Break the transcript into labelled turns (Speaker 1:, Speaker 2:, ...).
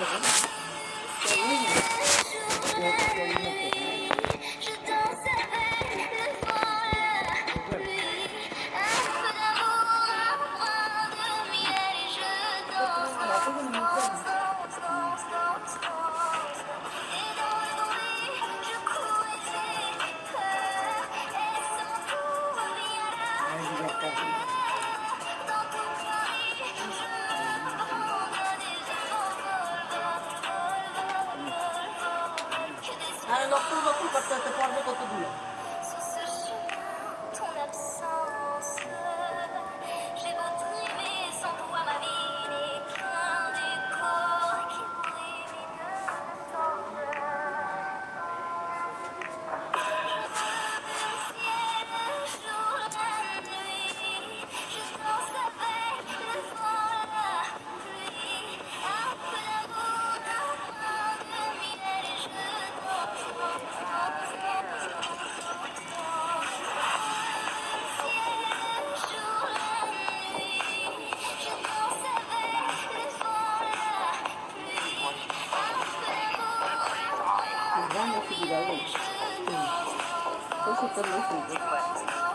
Speaker 1: Lovely. আরে লক্ষ লক্ষ
Speaker 2: করতে হচ্ছে পর্ব কতগুলো? 比的问题，嗯，都是跟老鼠
Speaker 1: 有。